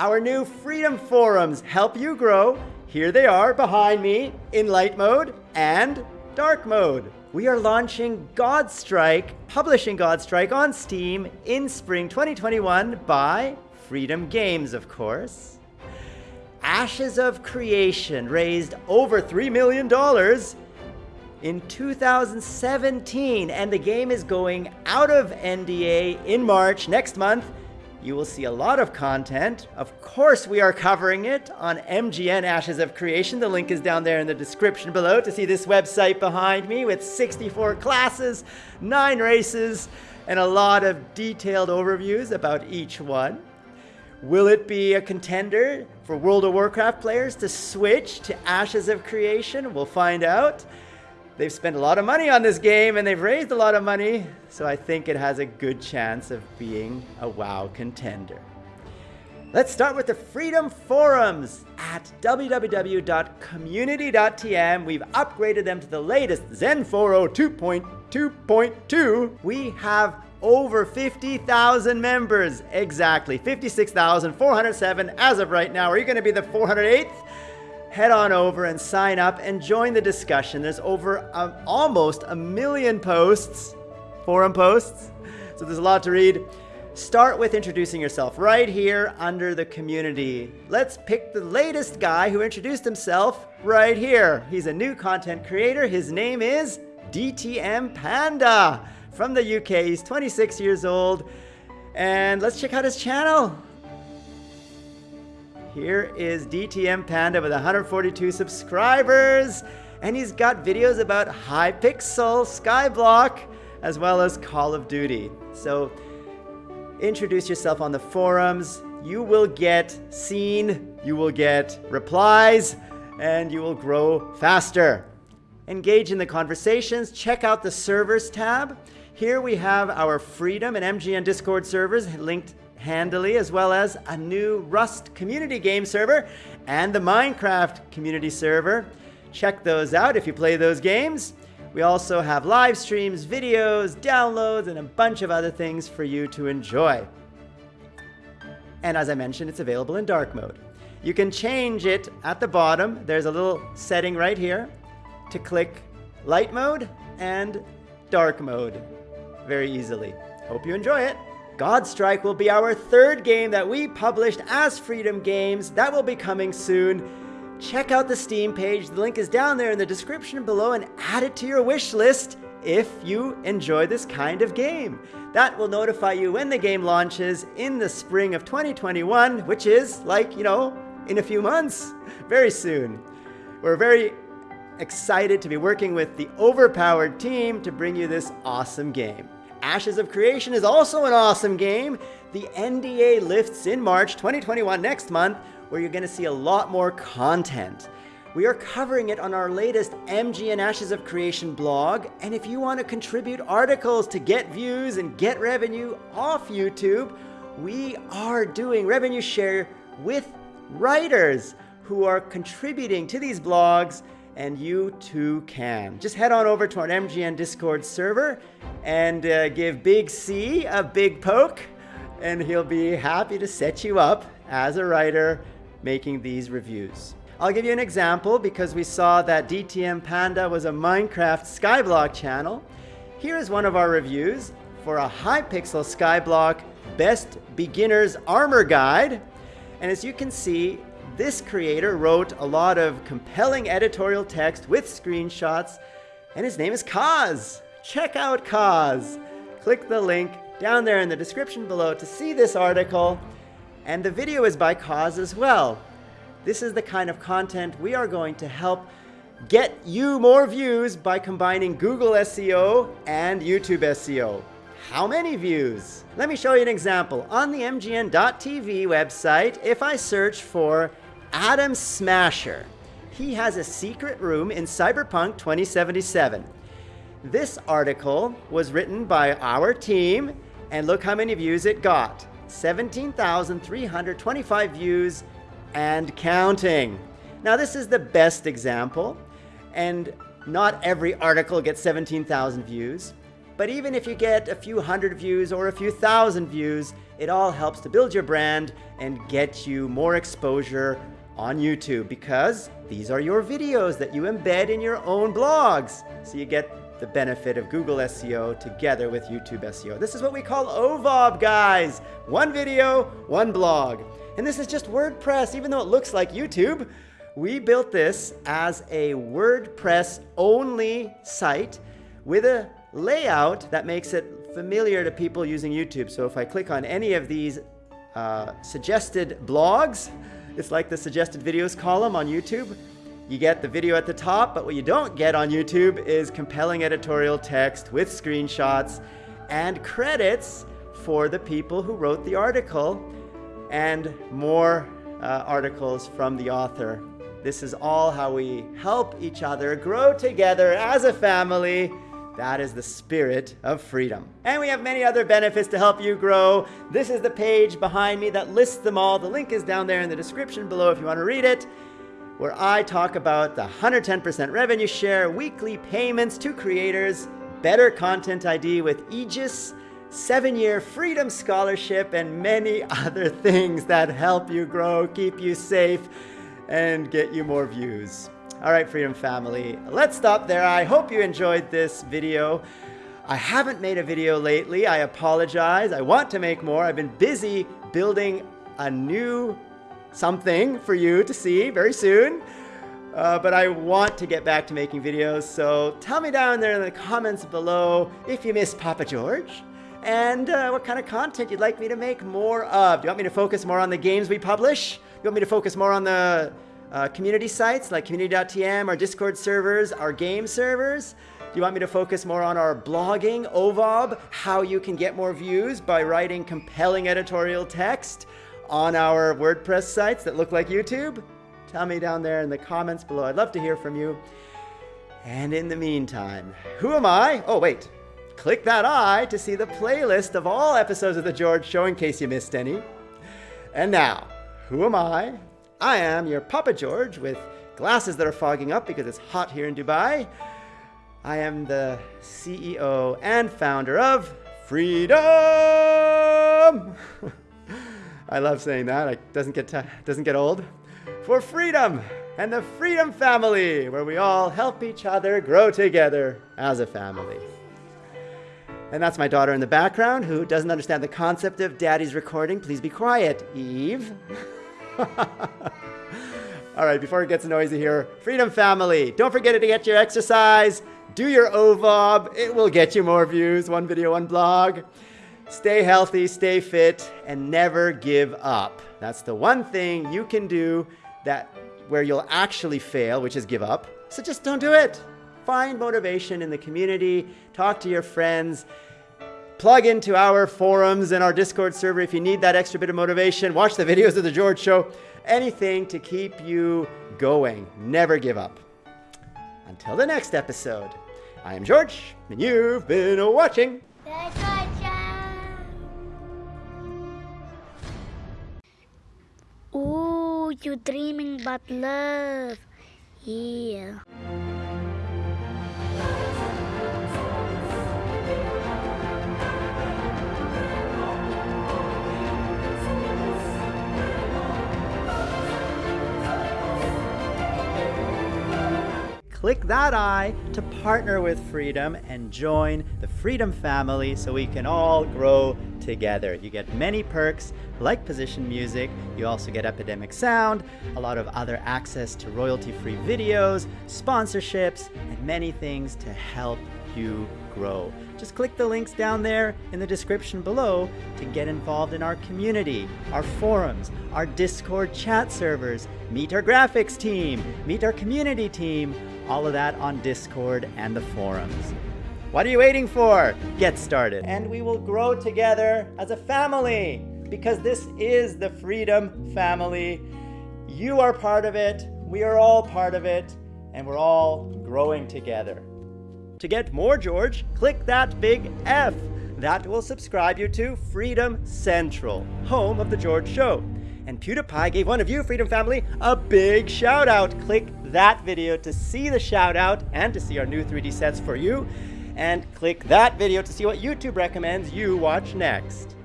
Our new Freedom Forums help you grow. Here they are behind me in light mode and dark mode. We are launching Godstrike, publishing Godstrike on Steam in spring 2021 by Freedom Games, of course. Ashes of Creation raised over $3 million in 2017, and the game is going out of NDA in March next month. You will see a lot of content. Of course, we are covering it on MGN Ashes of Creation. The link is down there in the description below to see this website behind me with 64 classes, 9 races, and a lot of detailed overviews about each one. Will it be a contender for World of Warcraft players to switch to Ashes of Creation? We'll find out. They've spent a lot of money on this game and they've raised a lot of money, so I think it has a good chance of being a WoW contender. Let's start with the Freedom Forums at www.community.tm. We've upgraded them to the latest XenForo 2.2.2. We have over 50,000 members. Exactly, 56,407 as of right now. Are you going to be the 408th? Head on over and sign up and join the discussion. There's over almost a million posts, forum posts, so there's a lot to read. Start with introducing yourself right here under the community. Let's pick the latest guy who introduced himself right here. He's a new content creator. His name is DTM Panda from the UK. He's 26 years old. And let's check out his channel. Here is DTM Panda with 142 subscribers. And he's got videos about Hypixel, Skyblock, as well as Call of Duty. So introduce yourself on the forums. You will get seen, you will get replies, and you will grow faster. Engage in the conversations. Check out the servers tab. Here we have our Freedom and MGN Discord servers linked handily, as well as a new Rust community game server and the Minecraft community server. Check those out if you play those games. We also have live streams, videos, downloads, and a bunch of other things for you to enjoy. And as I mentioned, it's available in dark mode. You can change it at the bottom. There's a little setting right here to click light mode and dark mode very easily. Hope you enjoy it. Godstrike will be our third game that we published as Freedom Games. That will be coming soon. Check out the Steam page. The link is down there in the description below and add it to your wish list if you enjoy this kind of game. That will notify you when the game launches in the spring of 2021, which is like, you know, in a few months, very soon. We're very excited to be working with the overpowered team to bring you this awesome game. Ashes of Creation is also an awesome game. The NDA lifts in March 2021 next month, where you're going to see a lot more content. We are covering it on our latest MGN Ashes of Creation blog, and if you want to contribute articles to get views and get revenue off YouTube, we are doing revenue share with writers who are contributing to these blogs and you too can. Just head on over to our MGN Discord server and uh, give Big C a big poke, and he'll be happy to set you up as a writer making these reviews. I'll give you an example because we saw that DTM Panda was a Minecraft Skyblock channel. Here is one of our reviews for a Hypixel Skyblock Best Beginner's Armor Guide. And as you can see, this creator wrote a lot of compelling editorial text with screenshots, and his name is Kaz. Check out Kaz. Click the link down there in the description below to see this article, and the video is by Kaz as well. This is the kind of content we are going to help get you more views by combining Google SEO and YouTube SEO. How many views? Let me show you an example. On the MGN.TV website, if I search for Adam Smasher. He has a secret room in Cyberpunk 2077. This article was written by our team, and look how many views it got 17,325 views and counting. Now, this is the best example, and not every article gets 17,000 views. But even if you get a few hundred views or a few thousand views, It all helps to build your brand and get you more exposure on YouTube because these are your videos that you embed in your own blogs. So you get the benefit of Google SEO together with YouTube SEO. This is what we call OVOB, guys. One video, one blog. And this is just WordPress, even though it looks like YouTube. We built this as a WordPress only site with a layout that makes it familiar to people using YouTube. So if I click on any of these uh, suggested blogs, it's like the suggested videos column on YouTube. You get the video at the top, but what you don't get on YouTube is compelling editorial text with screenshots and credits for the people who wrote the article and more uh, articles from the author. This is all how we help each other grow together as a family that is the spirit of freedom. And we have many other benefits to help you grow. This is the page behind me that lists them all. The link is down there in the description below if you want to read it, where I talk about the 110% revenue share, weekly payments to creators, better content ID with Aegis, seven-year freedom scholarship, and many other things that help you grow, keep you safe, and get you more views. All right, Freedom Family, let's stop there. I hope you enjoyed this video. I haven't made a video lately. I apologize. I want to make more. I've been busy building a new something for you to see very soon. Uh, but I want to get back to making videos, so tell me down there in the comments below if you miss Papa George and uh, what kind of content you'd like me to make more of. Do you want me to focus more on the games we publish? Do you want me to focus more on the uh, community sites like community.tm, our Discord servers, our game servers? Do you want me to focus more on our blogging, OVOB, how you can get more views by writing compelling editorial text on our WordPress sites that look like YouTube? Tell me down there in the comments below. I'd love to hear from you. And in the meantime, who am I? Oh, wait. Click that I to see the playlist of all episodes of The George Show in case you missed any. And now, who am I? I am your Papa George with glasses that are fogging up because it's hot here in Dubai. I am the CEO and founder of Freedom. I love saying that. It doesn't get doesn't get old. For freedom and the Freedom Family, where we all help each other grow together as a family. And that's my daughter in the background who doesn't understand the concept of daddy's recording. Please be quiet, Eve. All right, before it gets noisy here, Freedom Family, don't forget to get your exercise, do your OVOB, it will get you more views, one video, one blog. Stay healthy, stay fit, and never give up. That's the one thing you can do that where you'll actually fail, which is give up. So just don't do it. Find motivation in the community, talk to your friends, plug into our forums and our Discord server if you need that extra bit of motivation. Watch the videos of The George Show. Anything to keep you going. Never give up. Until the next episode, I am George, and you've been watching. Ooh, you're dreaming about love. Yeah. Click that I to partner with Freedom and join the Freedom family so we can all grow together. You get many perks like position music, you also get Epidemic Sound, a lot of other access to royalty-free videos, sponsorships, and many things to help you grow. Just click the links down there in the description below to get involved in our community, our forums, our Discord chat servers, meet our graphics team, meet our community team, all of that on Discord and the forums. What are you waiting for? Get started. And we will grow together as a family because this is the Freedom Family. You are part of it, we are all part of it, and we're all growing together. To get more George, click that big F. That will subscribe you to Freedom Central, home of The George Show. And PewDiePie gave one of you, Freedom Family, a big shout out. Click that video to see the shout out and to see our new 3D sets for you. And click that video to see what YouTube recommends you watch next.